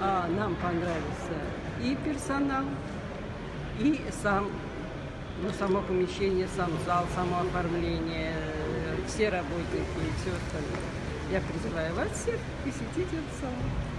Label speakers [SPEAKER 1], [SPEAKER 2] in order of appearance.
[SPEAKER 1] А нам понравился и персонал, и сам, ну, само помещение, сам зал, само оформление, э, все работники и все остальное. Я призываю вас всех посетить этот салон.